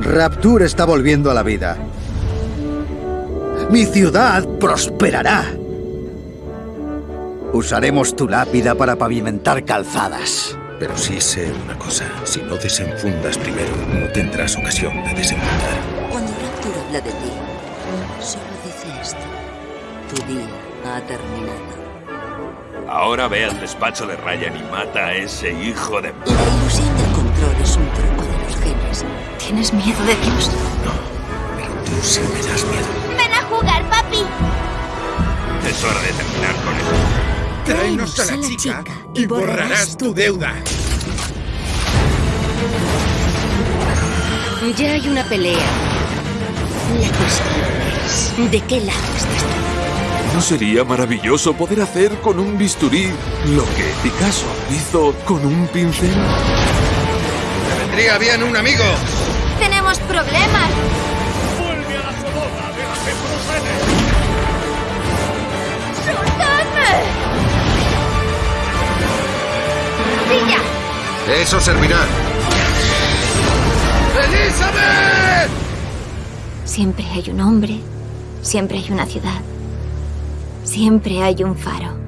Rapture está volviendo a la vida. Mi ciudad prosperará. Usaremos tu lápida para pavimentar calzadas. Pero sí sé una cosa. Si no desenfundas primero, no tendrás ocasión de desenfundar. Cuando Rapture habla de ti, solo dice esto. Tu día ha terminado. Ahora ve al despacho de Ryan y mata a ese hijo de... La ilusión del control es un truco de los genes. ¿Tienes miedo de Dios? Pero tú sí me das miedo. ¡Ven a jugar, papi! Es hora de terminar con esto. Tráenos a la chica y borrarás tu deuda. Ya hay una pelea. La cuestión es, ¿de qué lado estás tú? ¿No sería maravilloso poder hacer con un bisturí lo que Picasso hizo con un pincel? Vendría bien un amigo. ¡Tenemos problemas! ¡Vuelve a la Sodoma de la ¡Soltadme! ¡Pilla! Eso servirá. ¡Elizabeth! Siempre hay un hombre, siempre hay una ciudad, siempre hay un faro.